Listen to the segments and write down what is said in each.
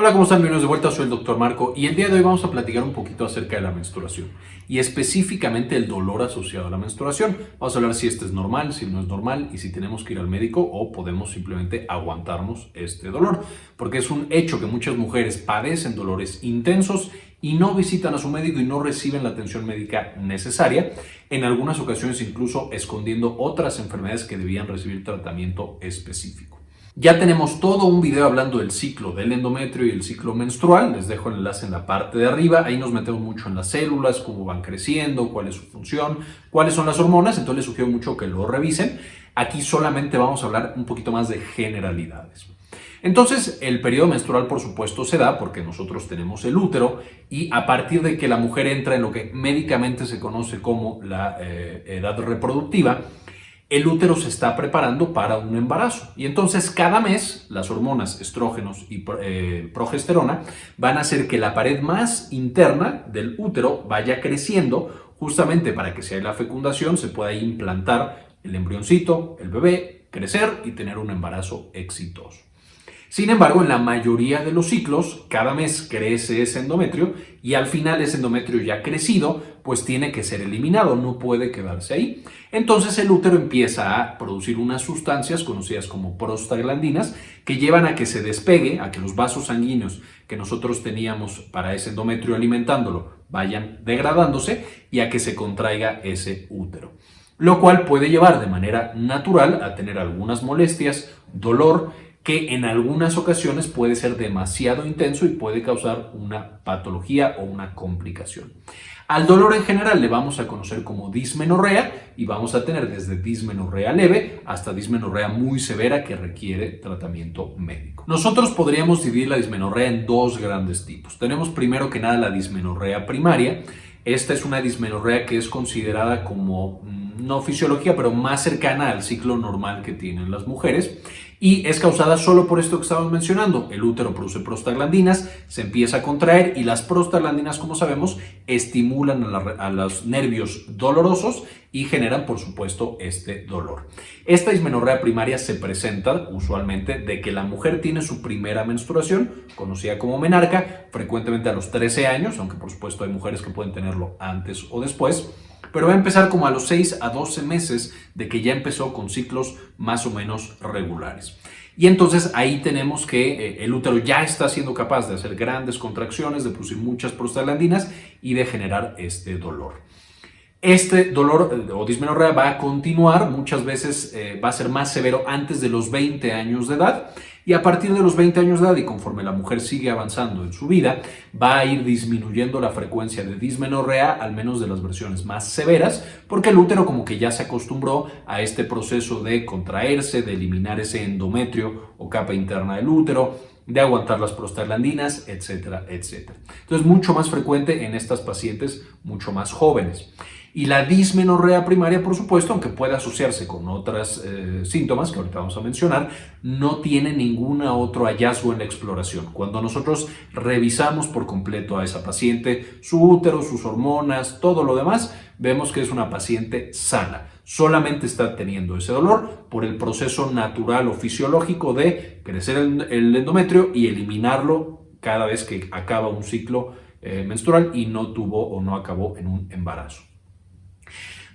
Hola, ¿cómo están? Bienvenidos de vuelta, soy el Dr. Marco y el día de hoy vamos a platicar un poquito acerca de la menstruación y específicamente el dolor asociado a la menstruación. Vamos a hablar si este es normal, si no es normal y si tenemos que ir al médico o podemos simplemente aguantarnos este dolor, porque es un hecho que muchas mujeres padecen dolores intensos y no visitan a su médico y no reciben la atención médica necesaria, en algunas ocasiones incluso escondiendo otras enfermedades que debían recibir tratamiento específico. Ya tenemos todo un video hablando del ciclo del endometrio y el ciclo menstrual. Les dejo el enlace en la parte de arriba. Ahí nos metemos mucho en las células, cómo van creciendo, cuál es su función, cuáles son las hormonas. Entonces les sugiero mucho que lo revisen. Aquí solamente vamos a hablar un poquito más de generalidades. Entonces, el periodo menstrual, por supuesto, se da porque nosotros tenemos el útero y a partir de que la mujer entra en lo que médicamente se conoce como la eh, edad reproductiva, el útero se está preparando para un embarazo. Y entonces cada mes las hormonas estrógenos y eh, progesterona van a hacer que la pared más interna del útero vaya creciendo justamente para que si hay la fecundación se pueda implantar el embrioncito, el bebé, crecer y tener un embarazo exitoso. Sin embargo, en la mayoría de los ciclos, cada mes crece ese endometrio y al final ese endometrio ya crecido, pues tiene que ser eliminado, no puede quedarse ahí. Entonces el útero empieza a producir unas sustancias conocidas como prostaglandinas que llevan a que se despegue, a que los vasos sanguíneos que nosotros teníamos para ese endometrio alimentándolo vayan degradándose y a que se contraiga ese útero. Lo cual puede llevar de manera natural a tener algunas molestias, dolor que en algunas ocasiones puede ser demasiado intenso y puede causar una patología o una complicación. Al dolor en general le vamos a conocer como dismenorrea y vamos a tener desde dismenorrea leve hasta dismenorrea muy severa que requiere tratamiento médico. Nosotros podríamos dividir la dismenorrea en dos grandes tipos. Tenemos primero que nada la dismenorrea primaria. Esta es una dismenorrea que es considerada como mm, no fisiología, pero más cercana al ciclo normal que tienen las mujeres y es causada solo por esto que estamos mencionando. El útero produce prostaglandinas, se empieza a contraer y las prostaglandinas, como sabemos, estimulan a, los nervios dolorosos y generan, por supuesto, este dolor. Esta dismenorrea primaria se presenta usualmente de que la mujer tiene su primera menstruación, conocida como menarca, frecuentemente a los 13 años, aunque por supuesto hay mujeres que pueden tenerlo antes o después, pero va a empezar como a los 6 a 12 meses de que ya empezó con ciclos más o menos regulares. Y entonces ahí tenemos que eh, el útero ya está siendo capaz de hacer grandes contracciones, de producir muchas prostaglandinas y de generar este dolor. Este dolor eh, o dismenorrea va a continuar, muchas veces eh, va a ser más severo antes de los 20 años de edad y a partir de los 20 años de edad y conforme la mujer sigue avanzando en su vida, va a ir disminuyendo la frecuencia de dismenorrea, al menos de las versiones más severas, porque el útero como que ya se acostumbró a este proceso de contraerse, de eliminar ese endometrio o capa interna del útero, de aguantar las prostaglandinas, etcétera, etcétera. Entonces, mucho más frecuente en estas pacientes mucho más jóvenes. Y la dismenorrea primaria, por supuesto, aunque puede asociarse con otros eh, síntomas que ahorita vamos a mencionar, no tiene ningún otro hallazgo en la exploración. Cuando nosotros revisamos por completo a esa paciente, su útero, sus hormonas, todo lo demás, vemos que es una paciente sana. Solamente está teniendo ese dolor por el proceso natural o fisiológico de crecer el endometrio y eliminarlo cada vez que acaba un ciclo eh, menstrual y no tuvo o no acabó en un embarazo.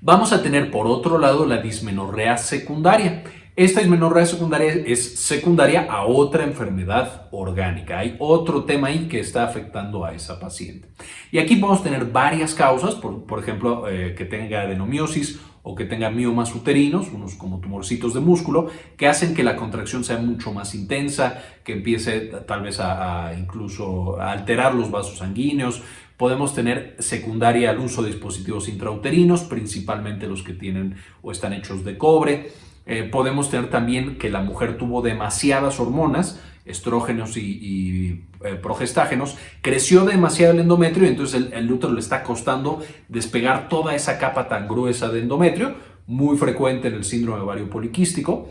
Vamos a tener por otro lado la dismenorrea secundaria. Esta dismenorrea secundaria es secundaria a otra enfermedad orgánica. Hay otro tema ahí que está afectando a esa paciente. Y aquí podemos tener varias causas, por, ejemplo, eh, que tenga adenomiosis o que tenga miomas uterinos, unos como tumorcitos de músculo, que hacen que la contracción sea mucho más intensa, que empiece tal vez a, incluso a alterar los vasos sanguíneos. Podemos tener secundaria al uso de dispositivos intrauterinos, principalmente los que tienen o están hechos de cobre. Eh, podemos tener también que la mujer tuvo demasiadas hormonas, estrógenos y, eh, progestágenos, creció demasiado el endometrio y entonces el, útero le está costando despegar toda esa capa tan gruesa de endometrio, muy frecuente en el síndrome ovario poliquístico.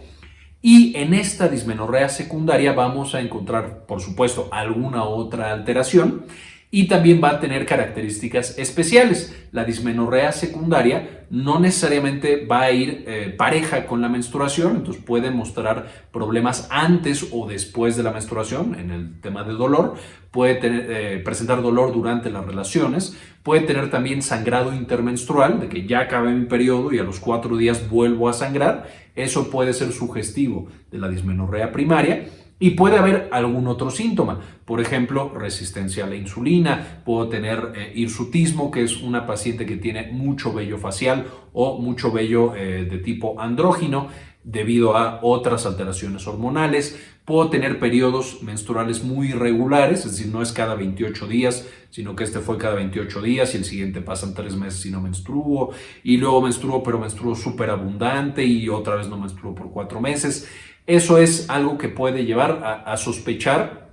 Y en esta dismenorrea secundaria vamos a encontrar, por supuesto, alguna otra alteración y también va a tener características especiales. La dismenorrea secundaria no necesariamente va a ir eh, pareja con la menstruación, entonces puede mostrar problemas antes o después de la menstruación en el tema de dolor, puede eh, presentar dolor durante las relaciones, puede tener también sangrado intermenstrual, de que ya acabé mi periodo y a los cuatro días vuelvo a sangrar, eso puede ser sugestivo de la dismenorrea primaria y puede haber algún otro síntoma, por ejemplo, resistencia a la insulina, puedo tener eh, hirsutismo, que es una paciente que tiene mucho vello facial o mucho vello eh, de tipo andrógino debido a otras alteraciones hormonales, puedo tener periodos menstruales muy irregulares, es decir, no es cada 28 días, sino que este fue cada 28 días y el siguiente pasan tres meses y no menstruo, y luego menstruo, pero menstruo súper abundante y otra vez no menstruo por cuatro meses. Eso es algo que puede llevar a, sospechar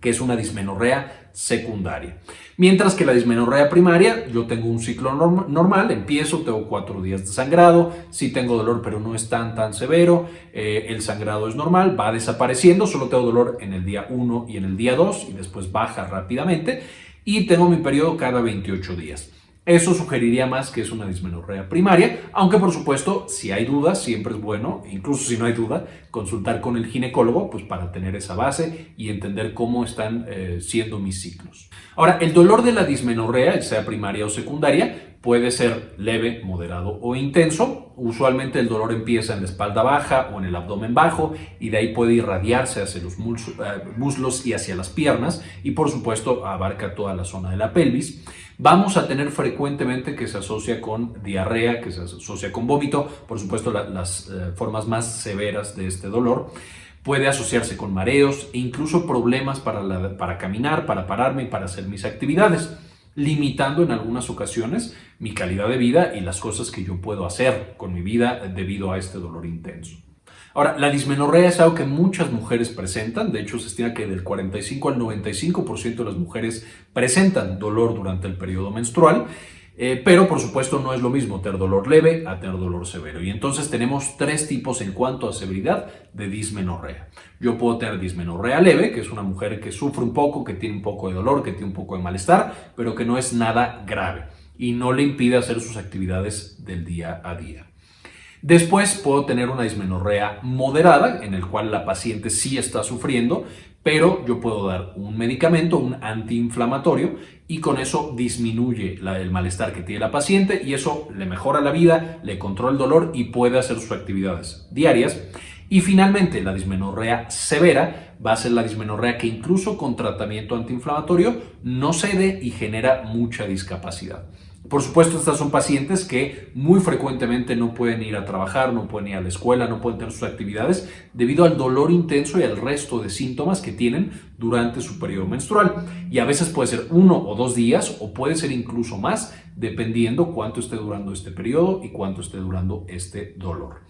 que es una dismenorrea secundaria. Mientras que la dismenorrea primaria, yo tengo un ciclo normal, empiezo, tengo cuatro días de sangrado, sí tengo dolor pero no es tan tan severo, eh, el sangrado es normal, va desapareciendo, solo tengo dolor en el día 1 y en el día 2 y después baja rápidamente y tengo mi periodo cada 28 días. Eso sugeriría más que es una dismenorrea primaria, aunque por supuesto, si hay dudas, siempre es bueno, incluso si no hay duda, consultar con el ginecólogo pues, para tener esa base y entender cómo están eh, siendo mis ciclos. Ahora, el dolor de la dismenorrea, sea primaria o secundaria, puede ser leve, moderado o intenso. Usualmente el dolor empieza en la espalda baja o en el abdomen bajo y de ahí puede irradiarse hacia los eh, muslos y hacia las piernas y por supuesto abarca toda la zona de la pelvis. Vamos a tener frecuentemente que se asocia con diarrea, que se asocia con vómito, por supuesto las eh, formas más severas de este dolor. Puede asociarse con mareos e incluso problemas para, para caminar, para pararme y para hacer mis actividades, limitando en algunas ocasiones mi calidad de vida y las cosas que yo puedo hacer con mi vida debido a este dolor intenso. Ahora, la dismenorrea es algo que muchas mujeres presentan, de hecho se estima que del 45 al 95% de las mujeres presentan dolor durante el periodo menstrual, eh, pero por supuesto no es lo mismo tener dolor leve a tener dolor severo. Y entonces tenemos tres tipos en cuanto a severidad de dismenorrea. Yo puedo tener dismenorrea leve, que es una mujer que sufre un poco, que tiene un poco de dolor, que tiene un poco de malestar, pero que no es nada grave y no le impide hacer sus actividades del día a día. Después puedo tener una dismenorrea moderada, en el cual la paciente sí está sufriendo, pero yo puedo dar un medicamento, un antiinflamatorio, y con eso disminuye el malestar que tiene la paciente y eso le mejora la vida, le controla el dolor y puede hacer sus actividades diarias. Y finalmente, la dismenorrea severa va a ser la dismenorrea que incluso con tratamiento antiinflamatorio no cede y genera mucha discapacidad. Por supuesto, estas son pacientes que muy frecuentemente no pueden ir a trabajar, no pueden ir a la escuela, no pueden tener sus actividades debido al dolor intenso y al resto de síntomas que tienen durante su periodo menstrual. Y a veces puede ser uno o dos días o puede ser incluso más dependiendo cuánto esté durando este periodo y cuánto esté durando este dolor.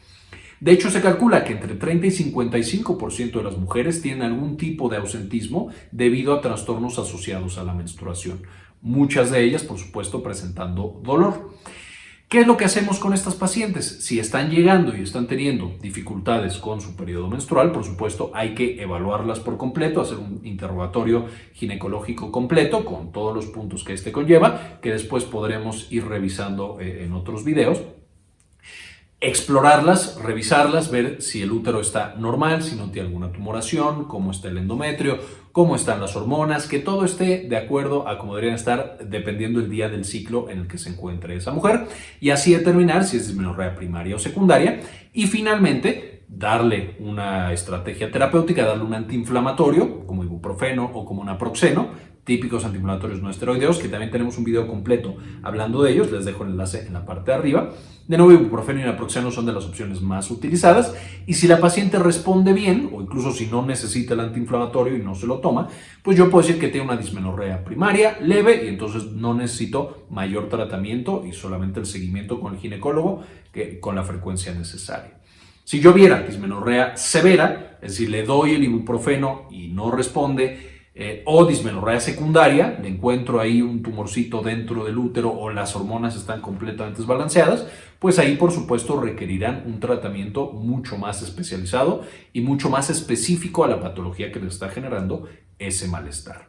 De hecho, se calcula que entre 30 y 55% de las mujeres tienen algún tipo de ausentismo debido a trastornos asociados a la menstruación muchas de ellas, por supuesto, presentando dolor. ¿Qué es lo que hacemos con estas pacientes? Si están llegando y están teniendo dificultades con su periodo menstrual, por supuesto, hay que evaluarlas por completo, hacer un interrogatorio ginecológico completo con todos los puntos que este conlleva, que después podremos ir revisando eh, en otros videos explorarlas, revisarlas, ver si el útero está normal, si no tiene alguna tumoración, cómo está el endometrio, cómo están las hormonas, que todo esté de acuerdo a cómo deberían estar dependiendo el día del ciclo en el que se encuentre esa mujer. Y así determinar si es dismenorrea primaria o secundaria. Y finalmente darle una estrategia terapéutica, darle un antiinflamatorio como ibuprofeno o como naproxeno típicos antiinflamatorios no esteroideos, que también tenemos un video completo hablando de ellos, les dejo el enlace en la parte de arriba. De nuevo, ibuprofeno y naproxeno son de las opciones más utilizadas y si la paciente responde bien, o incluso si no necesita el antiinflamatorio y no se lo toma, pues yo puedo decir que tiene una dismenorrea primaria leve y entonces no necesito mayor tratamiento y solamente el seguimiento con el ginecólogo que, con la frecuencia necesaria. Si yo viera dismenorrea severa, es decir, le doy el ibuprofeno y no responde, eh, o dismenorrea secundaria, le encuentro ahí un tumorcito dentro del útero o las hormonas están completamente desbalanceadas, pues ahí por supuesto requerirán un tratamiento mucho más especializado y mucho más específico a la patología que le está generando ese malestar.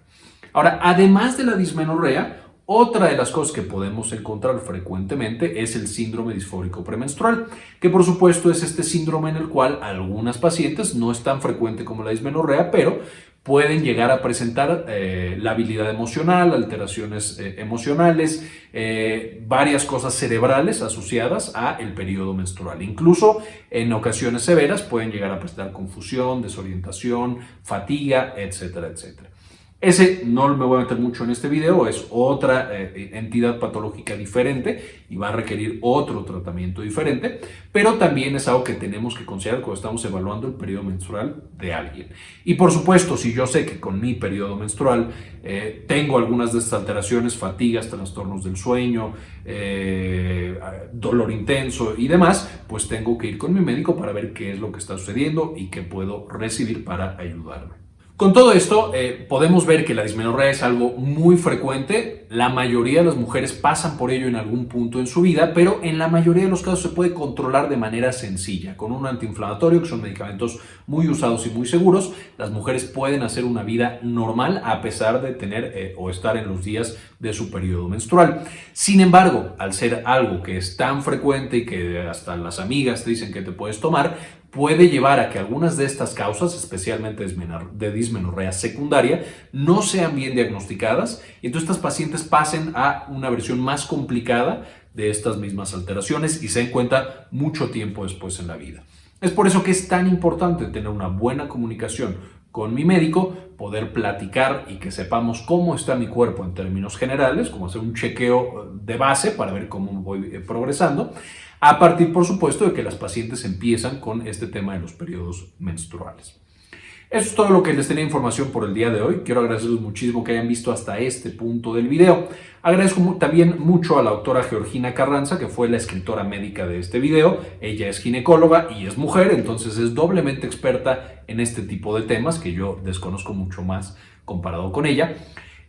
Ahora, además de la dismenorrea, otra de las cosas que podemos encontrar frecuentemente es el síndrome disfórico premenstrual, que por supuesto es este síndrome en el cual algunas pacientes, no es tan frecuente como la dismenorrea, pero pueden llegar a presentar eh, la habilidad emocional, alteraciones eh, emocionales, eh, varias cosas cerebrales asociadas a el periodo menstrual. Incluso en ocasiones severas pueden llegar a presentar confusión, desorientación, fatiga, etcétera, etcétera. Ese no me voy a meter mucho en este video, es otra eh, entidad patológica diferente y va a requerir otro tratamiento diferente, pero también es algo que tenemos que considerar cuando estamos evaluando el periodo menstrual de alguien. Y por supuesto, si yo sé que con mi periodo menstrual eh, tengo algunas de estas alteraciones, fatigas, trastornos del sueño, eh, dolor intenso y demás, pues tengo que ir con mi médico para ver qué es lo que está sucediendo y qué puedo recibir para ayudarme. Con todo esto, eh, podemos ver que la dismenorrea es algo muy frecuente. La mayoría de las mujeres pasan por ello en algún punto en su vida, pero en la mayoría de los casos se puede controlar de manera sencilla. Con un antiinflamatorio, que son medicamentos muy usados y muy seguros, las mujeres pueden hacer una vida normal a pesar de tener eh, o estar en los días de su periodo menstrual. Sin embargo, al ser algo que es tan frecuente y que hasta las amigas te dicen que te puedes tomar, puede llevar a que algunas de estas causas, especialmente de dismenorrea secundaria, no sean bien diagnosticadas y entonces estas pacientes pasen a una versión más complicada de estas mismas alteraciones y se den cuenta mucho tiempo después en la vida. Es por eso que es tan importante tener una buena comunicación con mi médico, poder platicar y que sepamos cómo está mi cuerpo en términos generales, como hacer un chequeo de base para ver cómo voy eh, progresando, a partir, por supuesto, de que las pacientes empiezan con este tema de los periodos menstruales. Eso es todo lo que les tenía información por el día de hoy. Quiero agradecerles muchísimo que hayan visto hasta este punto del video. Agradezco también mucho a la doctora Georgina Carranza, que fue la escritora médica de este video. Ella es ginecóloga y es mujer, entonces es doblemente experta en este tipo de temas que yo desconozco mucho más comparado con ella.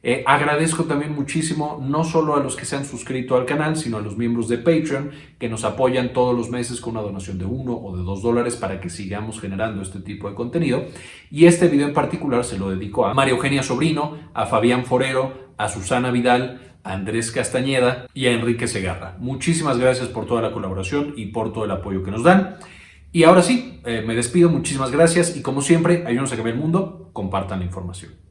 Eh, agradezco también muchísimo no solo a los que se han suscrito al canal, sino a los miembros de Patreon que nos apoyan todos los meses con una donación de uno o de dos dólares para que sigamos generando este tipo de contenido. Y este video en particular se lo dedico a María Eugenia Sobrino, a Fabián Forero, a Susana Vidal, a Andrés Castañeda y a Enrique Segarra. Muchísimas gracias por toda la colaboración y por todo el apoyo que nos dan. Y ahora sí, eh, me despido, muchísimas gracias y como siempre, ayúdenos a cambiar el mundo, compartan la información.